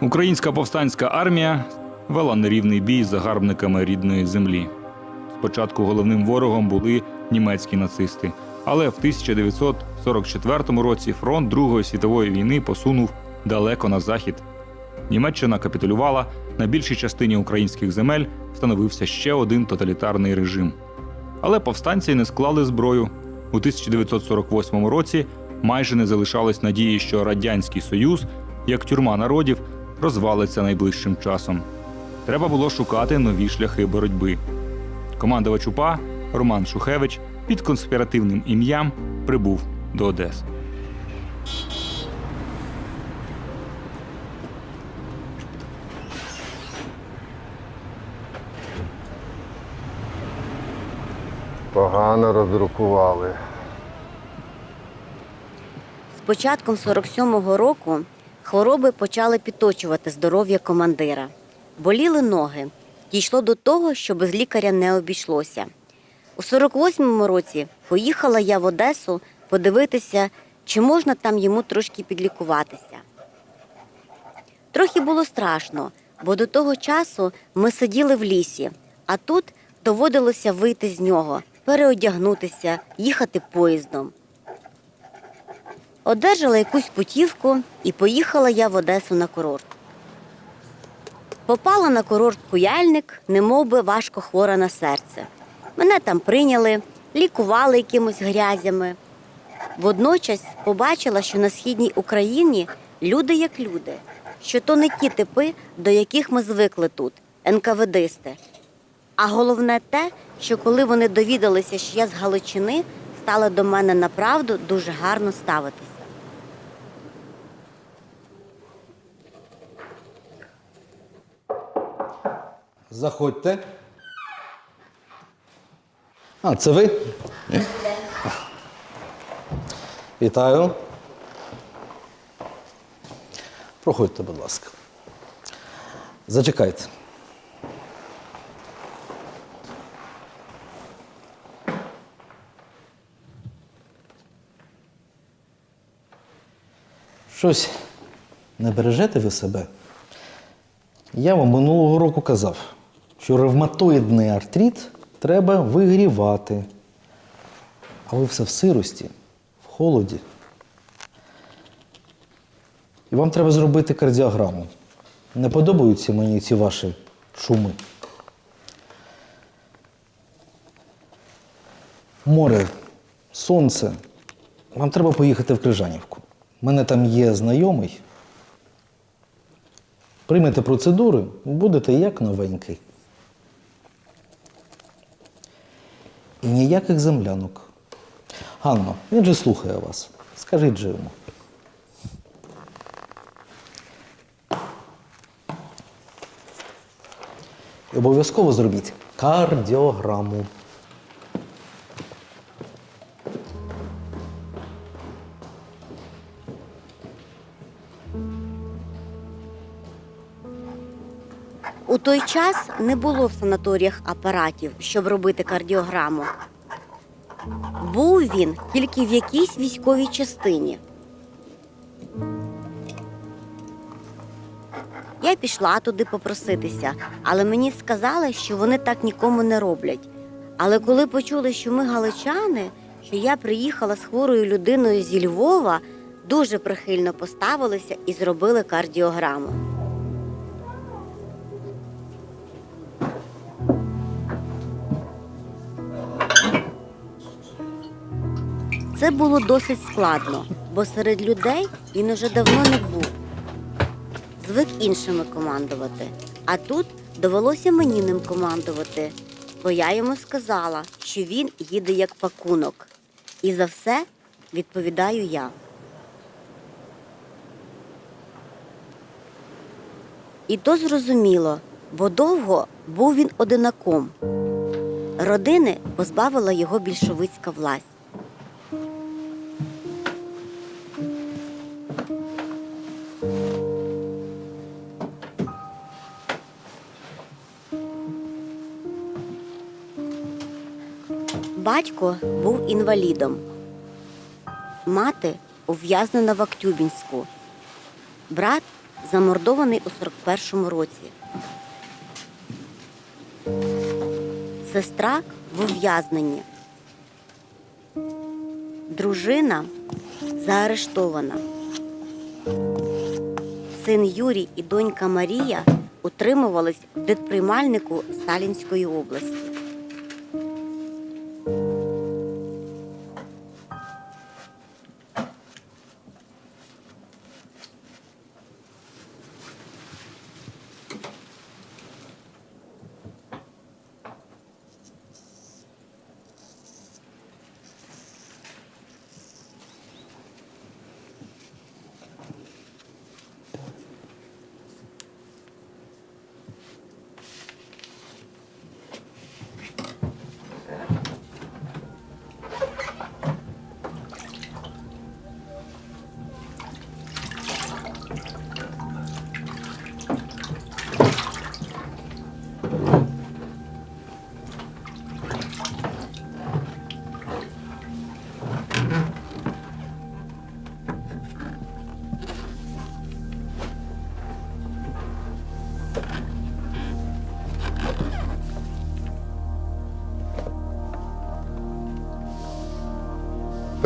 Українська повстанська армія вела нерівний бій з загарбниками рідної землі. Спочатку головним ворогом були німецькі нацисти, але в 1944 році фронт Другої світової війни посунув далеко на захід. Німеччина капітулювала, на більшій частині українських земель встановився ще один тоталітарний режим. Але повстанці не склали зброю. У 1948 році майже не залишалось надії, що Радянський Союз, як тюрма народів, розвалиться найближчим часом. Треба було шукати нові шляхи боротьби. Командувач УПА Роман Шухевич під конспіративним ім'ям прибув до Одеси. Погано роздрукували. З початком 47-го року хвороби почали підточувати здоров'я командира. Боліли ноги. Дійшло до того, що без лікаря не обійшлося. У 48-му році поїхала я в Одесу подивитися, чи можна там йому трошки підлікуватися. Трохи було страшно, бо до того часу ми сиділи в лісі, а тут доводилося вийти з нього, переодягнутися, їхати поїздом. Одержала якусь путівку і поїхала я в Одесу на курорт. Попала на курорт Куяльник, немов би важко хвора на серце. Мене там прийняли, лікували якимось грязями. Водночас побачила, що на східній Україні люди як люди, що то не ті типи, до яких ми звикли тут, НКВДисти. А головне те, що коли вони довідалися, що я з Галичини, стали до мене направду дуже гарно ставитися. Заходьте. А, це ви? Вітаю. Проходьте, будь ласка. Зачекайте. Щось не бережете ви себе? Я вам минулого року казав, що ревматоїдний артрит треба вигрівати. А ви все в сирості, в холоді. І вам треба зробити кардіограму. Не подобаються мені ці ваші шуми. Море, сонце. Вам треба поїхати в Крижанівку. У мене там є знайомий. Приймете процедури, будете як новенький. Ніяких землянок. Ганно, він же слухає вас. Скажіть же йому. І обов'язково зробіть кардіограму. Той час не було в санаторіях апаратів, щоб робити кардіограму. Був він тільки в якійсь військовій частині. Я пішла туди попроситися, але мені сказали, що вони так нікому не роблять. Але коли почули, що ми галичани, що я приїхала з хворою людиною зі Львова, дуже прихильно поставилися і зробили кардіограму. Це було досить складно, бо серед людей він уже давно не був. Звик іншими командувати. А тут довелося мені ним командувати, бо я йому сказала, що він їде як пакунок. І за все відповідаю я. І то зрозуміло, бо довго був він одинаком. Родини позбавила його більшовицька власть. Батько був інвалідом, мати ув'язнена в Актюбінську, брат замордований у 41-му році. Сестра в ув'язненні. Дружина заарештована. Син Юрій і донька Марія утримувались в дитприймальнику Сталінської області.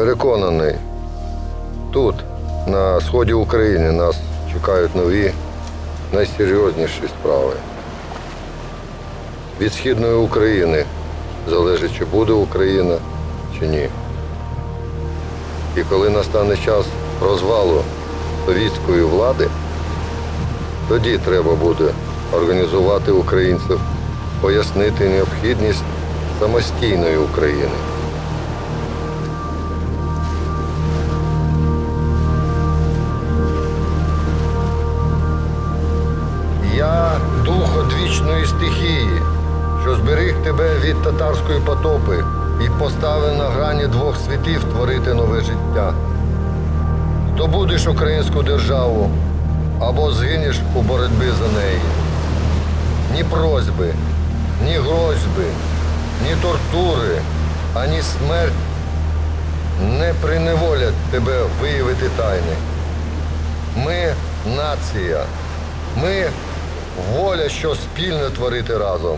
Переконаний, тут, на сході України, нас чекають нові, найсерйозніші справи. Від східної України залежить, чи буде Україна, чи ні. І коли настане час розвалу совітської влади, тоді треба буде організувати українців, пояснити необхідність самостійної України. Від татарської потопи і поставив на грані двох світів творити нове життя. Здобудеш українську державу або згинеш у боротьбі за неї. Ні просьби, ні грозьби, ні тортури, ані смерть не приневолять тебе виявити тайни. Ми нація. Ми воля, що спільно творити разом.